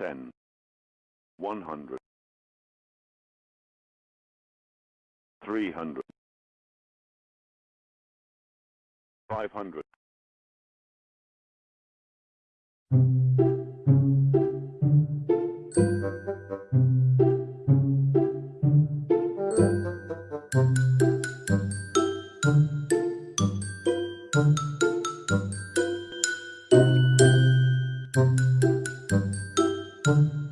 Ten, one hundred, three hundred, five hundred, Thank you. 2500